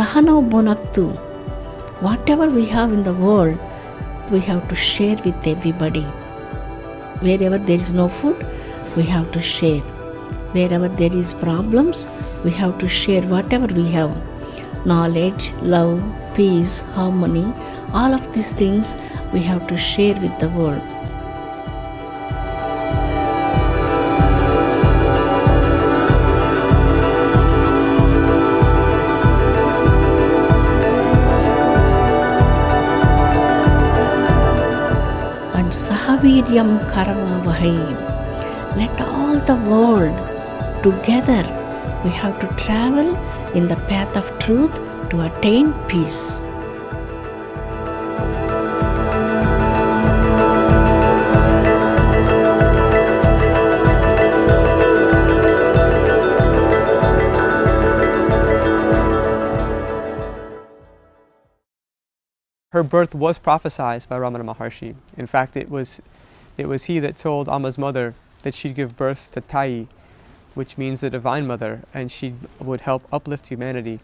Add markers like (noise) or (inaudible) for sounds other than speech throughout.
Sahano Bonaktu. Whatever we have in the world, we have to share with everybody. Wherever there is no food, we have to share. Wherever there is problems, we have to share whatever we have. Knowledge, love, peace, harmony, all of these things we have to share with the world. Sahaviryam Karavavahai. Let all the world together we have to travel in the path of truth to attain peace. Her birth was prophesied by Ramana Maharshi. In fact, it was, it was he that told Amma's mother that she'd give birth to Tai, which means the Divine Mother, and she would help uplift humanity.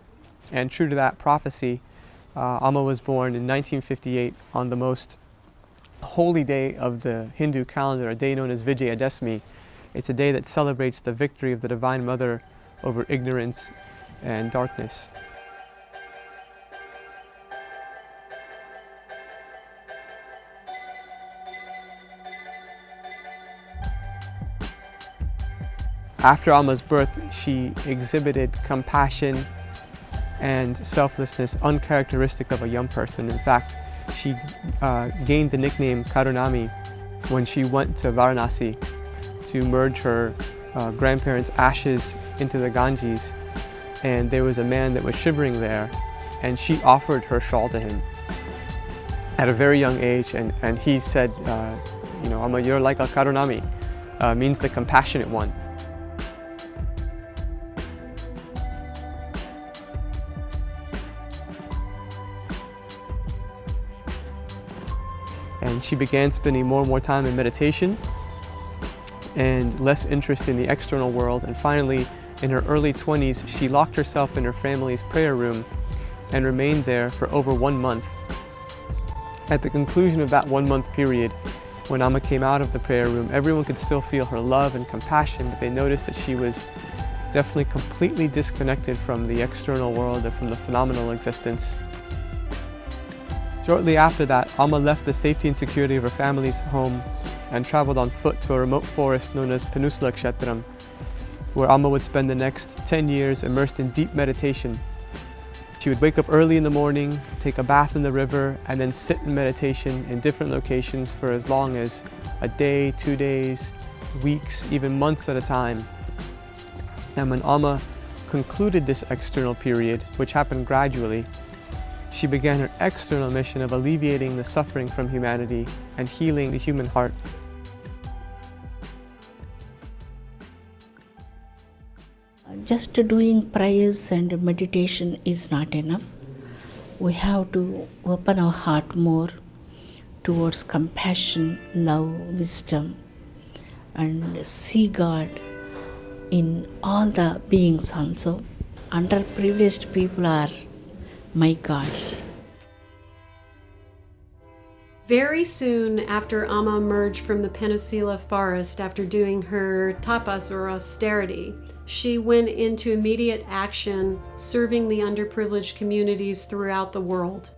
And true to that prophecy, uh, Amma was born in 1958 on the most holy day of the Hindu calendar, a day known as Vijayadashmi. It's a day that celebrates the victory of the Divine Mother over ignorance and darkness. After Amma's birth, she exhibited compassion and selflessness uncharacteristic of a young person. In fact, she uh, gained the nickname Karunamayi when she went to Varanasi to merge her uh, grandparents' ashes into the Ganges. And there was a man that was shivering there, and she offered her shawl to him at a very young age. And, and he said, uh, you know, Amma, you're like a Karunamayi, uh, means the compassionate one. And she began spending more and more time in meditation and less interest in the external world and finally in her early 20s she locked herself in her family's prayer room and remained there for over one month. At the conclusion of that one month period when Amma came out of the prayer room everyone could still feel her love and compassion but they noticed that she was definitely completely disconnected from the external world and from the phenomenal existence Shortly after that, Amma left the safety and security of her family's home and traveled on foot to a remote forest known as Penusila Kshetram, where Amma would spend the next 10 years immersed in deep meditation. She would wake up early in the morning, take a bath in the river, and then sit in meditation in different locations for as long as a day, two days, weeks, even months at a time. And when Amma concluded this external period, which happened gradually, she began her external mission of alleviating the suffering from humanity and healing the human heart. Just doing prayers and meditation is not enough. We have to open our heart more towards compassion, love, wisdom, and see God in all the beings also. Underprivileged people are my gods. Very soon after Amma emerged from the Penusila forest after doing her tapas or austerity, she went into immediate action serving the underprivileged communities throughout the world.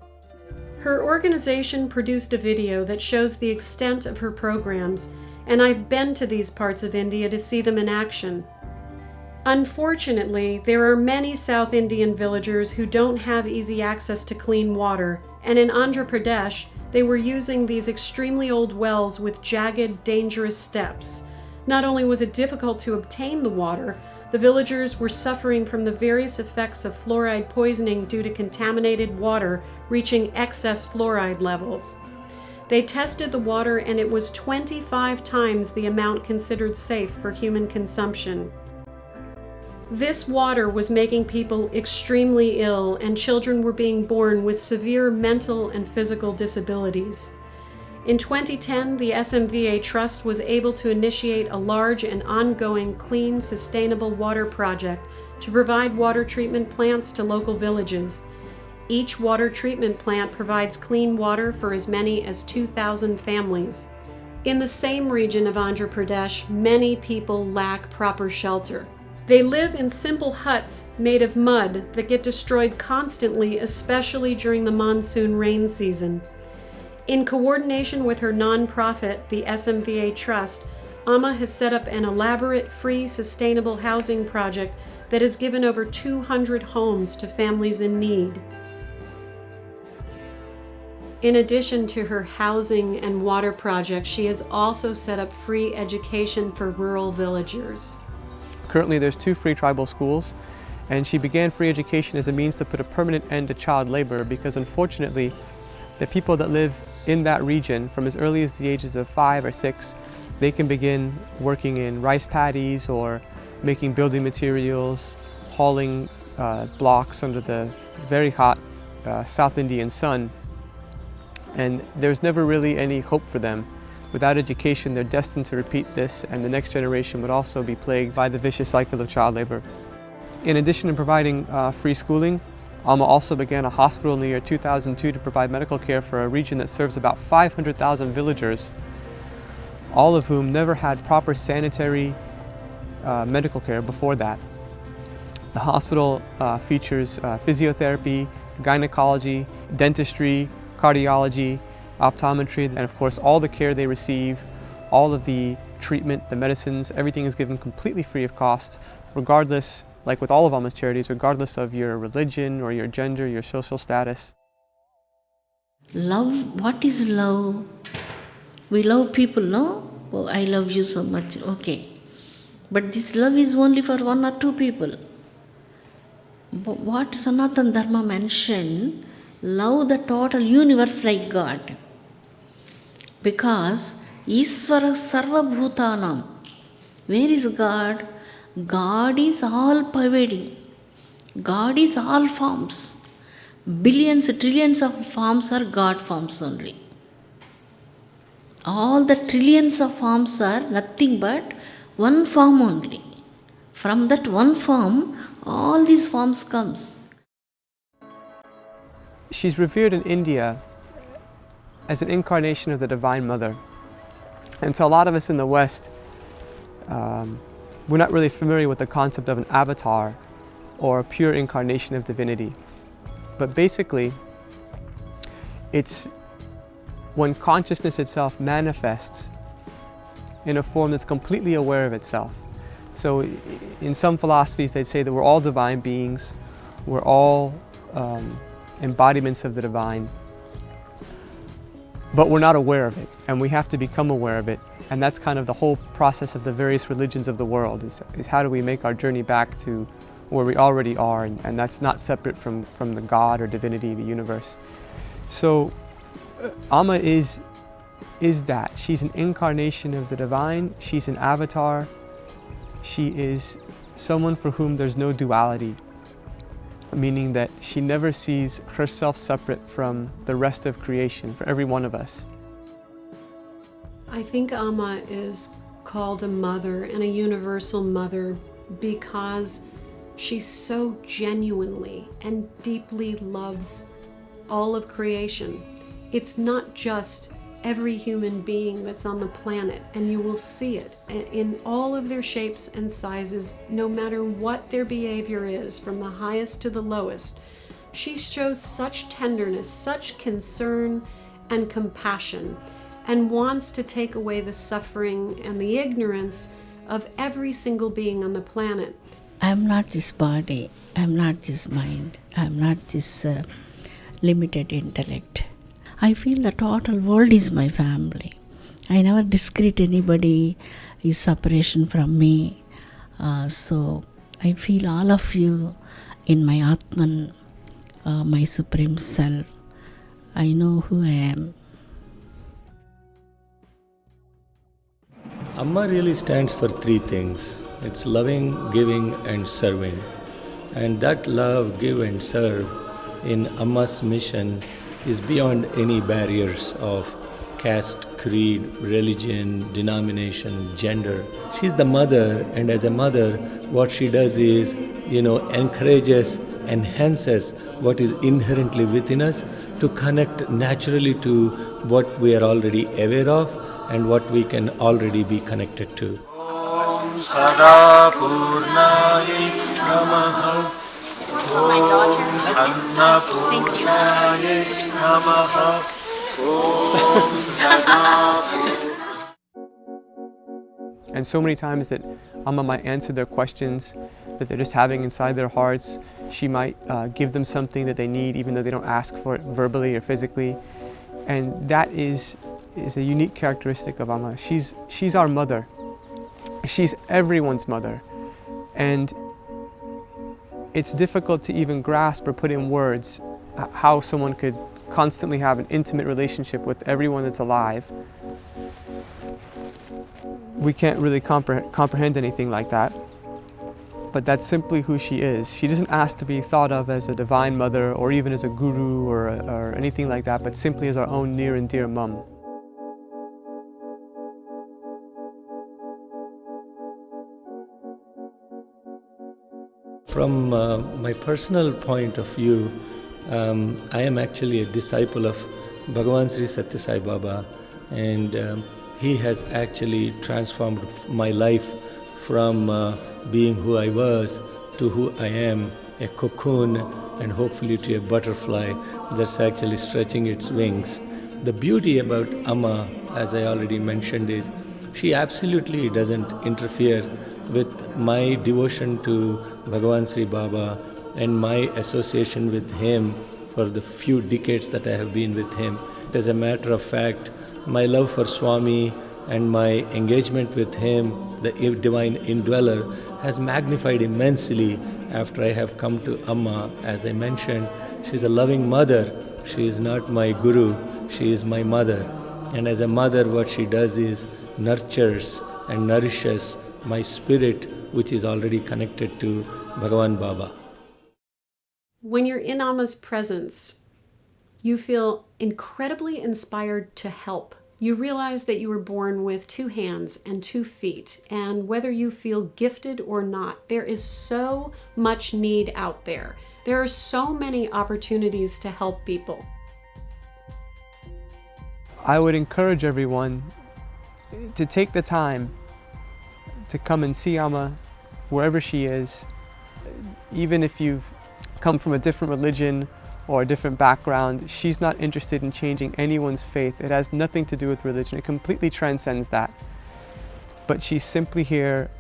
Her organization produced a video that shows the extent of her programs, and I've been to these parts of India to see them in action. Unfortunately, there are many South Indian villagers who don't have easy access to clean water, and in Andhra Pradesh, they were using these extremely old wells with jagged, dangerous steps. Not only was it difficult to obtain the water, the villagers were suffering from the various effects of fluoride poisoning due to contaminated water reaching excess fluoride levels. They tested the water and it was 25 times the amount considered safe for human consumption. This water was making people extremely ill, and children were being born with severe mental and physical disabilities. In 2010, the SMVA Trust was able to initiate a large and ongoing clean, sustainable water project to provide water treatment plants to local villages. Each water treatment plant provides clean water for as many as 2,000 families. In the same region of Andhra Pradesh, many people lack proper shelter. They live in simple huts made of mud that get destroyed constantly, especially during the monsoon rain season. In coordination with her nonprofit, the SMVA Trust, Amma has set up an elaborate, free, sustainable housing project that has given over 200 homes to families in need. In addition to her housing and water projects, she has also set up free education for rural villagers. Currently there's two free tribal schools and she began free education as a means to put a permanent end to child labor because unfortunately the people that live in that region from as early as the ages of five or six they can begin working in rice paddies or making building materials, hauling uh, blocks under the very hot uh, South Indian sun. And there's never really any hope for them Without education, they're destined to repeat this and the next generation would also be plagued by the vicious cycle of child labor. In addition to providing uh, free schooling, Amma also began a hospital in the year 2002 to provide medical care for a region that serves about 500,000 villagers, all of whom never had proper sanitary uh, medical care before that. The hospital uh, features uh, physiotherapy, gynecology, dentistry, cardiology, optometry, and of course all the care they receive, all of the treatment, the medicines, everything is given completely free of cost, regardless, like with all of Amma's charities, regardless of your religion or your gender, your social status. Love, what is love? We love people, no? Oh, I love you so much, okay. But this love is only for one or two people. But what Sanatan Dharma mentioned, love the total universe like God because Isvara Sarvabhutanam. Where is God? God is all pervading. God is all forms. Billions, trillions of forms are God forms only. All the trillions of forms are nothing but one form only. From that one form, all these forms comes. She's revered in India as an incarnation of the Divine Mother. And so a lot of us in the West, um, we're not really familiar with the concept of an avatar or a pure incarnation of divinity. But basically, it's when consciousness itself manifests in a form that's completely aware of itself. So in some philosophies, they'd say that we're all divine beings, we're all um, embodiments of the divine, but we're not aware of it and we have to become aware of it and that's kind of the whole process of the various religions of the world is, is how do we make our journey back to where we already are and, and that's not separate from, from the God or divinity, the universe. So uh, Amma is, is that. She's an incarnation of the divine, she's an avatar, she is someone for whom there's no duality meaning that she never sees herself separate from the rest of creation for every one of us. I think Amma is called a mother and a universal mother because she so genuinely and deeply loves all of creation. It's not just every human being that's on the planet, and you will see it in all of their shapes and sizes, no matter what their behavior is, from the highest to the lowest. She shows such tenderness, such concern and compassion, and wants to take away the suffering and the ignorance of every single being on the planet. I'm not this body, I'm not this mind, I'm not this uh, limited intellect. I feel the total world is my family. I never discredit anybody is separation from me. Uh, so I feel all of you in my Atman, uh, my Supreme Self. I know who I am. Amma really stands for three things it's loving, giving, and serving. And that love, give, and serve in Amma's mission is beyond any barriers of caste, creed, religion, denomination, gender. She's the mother, and as a mother, what she does is, you know, encourages, enhances what is inherently within us to connect naturally to what we are already aware of and what we can already be connected to and so many times that Amma might answer their questions that they're just having inside their hearts. She might uh, give them something that they need even though they don't ask for it verbally or physically. And that is, is a unique characteristic of Amma. She's, she's our mother. She's everyone's mother. And it's difficult to even grasp or put in words uh, how someone could constantly have an intimate relationship with everyone that's alive we can't really compre- comprehend anything like that. But that's simply who she is. She doesn't ask to be thought of as a divine mother or even as a guru or, or anything like that, but simply as our own near and dear mum. From uh, my personal point of view, um, I am actually a disciple of Bhagavan Sri Satya Sai Baba, and um, he has actually transformed my life from uh, being who I was to who I am a cocoon and hopefully to a butterfly that's actually stretching its wings. The beauty about Amma, as I already mentioned, is she absolutely doesn't interfere with my devotion to Bhagavan Sri Baba and my association with him for the few decades that I have been with him. As a matter of fact, my love for Swami and my engagement with him, the divine indweller, has magnified immensely after I have come to Amma. As I mentioned, she's a loving mother. She is not my guru, she is my mother. And as a mother, what she does is nurtures and nourishes my spirit, which is already connected to Bhagavan Baba. When you're in Amma's presence, you feel incredibly inspired to help. You realize that you were born with two hands and two feet, and whether you feel gifted or not, there is so much need out there. There are so many opportunities to help people. I would encourage everyone to take the time to come and see Amma wherever she is, even if you've come from a different religion or a different background. She's not interested in changing anyone's faith. It has nothing to do with religion. It completely transcends that. But she's simply here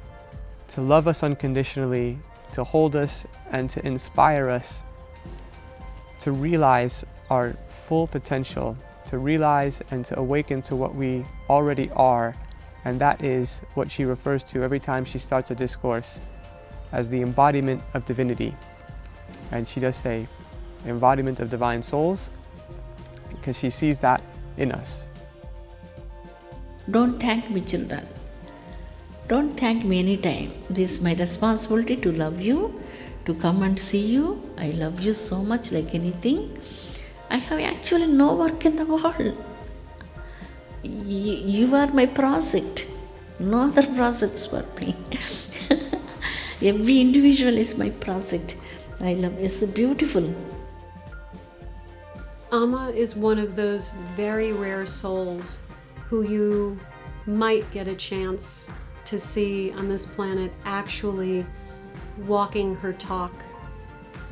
to love us unconditionally, to hold us and to inspire us to realize our full potential, to realize and to awaken to what we already are. And that is what she refers to every time she starts a discourse as the embodiment of divinity. And she does say, embodiment of divine souls, because she sees that in us. Don't thank me, children. Don't thank me anytime. This is my responsibility to love you, to come and see you. I love you so much, like anything. I have actually no work in the world. You are my project. No other projects for me. (laughs) Every individual is my project. I love. It's beautiful. Amma is one of those very rare souls who you might get a chance to see on this planet actually walking her talk.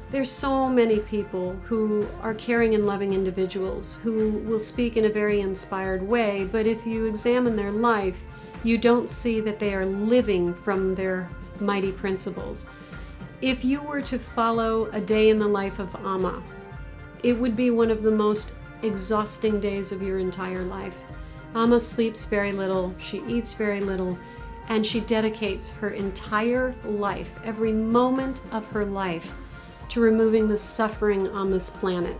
There's so many people who are caring and loving individuals who will speak in a very inspired way, but if you examine their life, you don't see that they are living from their mighty principles. If you were to follow a day in the life of Amma, it would be one of the most exhausting days of your entire life. Amma sleeps very little, she eats very little, and she dedicates her entire life, every moment of her life, to removing the suffering on this planet.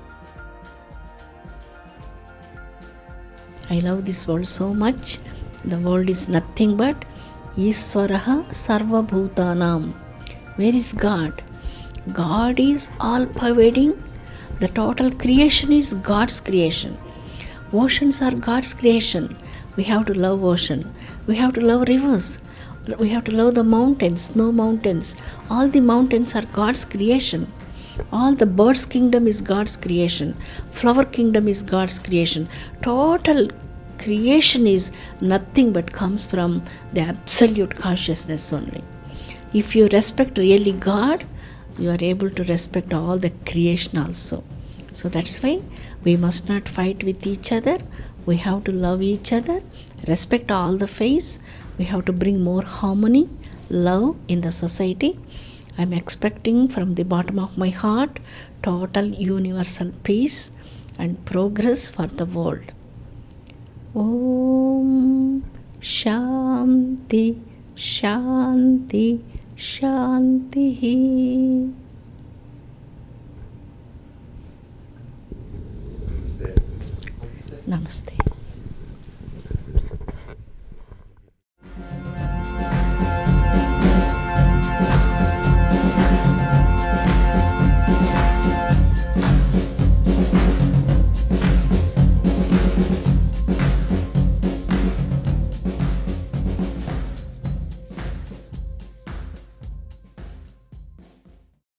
I love this world so much. The world is nothing but Iswaraha Sarva. Where is God? God is all pervading. The total creation is God's creation. Oceans are God's creation. We have to love ocean. We have to love rivers. We have to love the mountains, snow mountains. All the mountains are God's creation. All the birds' kingdom is God's creation. Flower kingdom is God's creation. Total creation is nothing but comes from the absolute consciousness only. If you respect really God, you are able to respect all the creation also. So that's why we must not fight with each other. We have to love each other, respect all the faiths. We have to bring more harmony, love in the society. I'm expecting from the bottom of my heart total universal peace and progress for the world. Om Shanti Shanti Shanti. Namaste.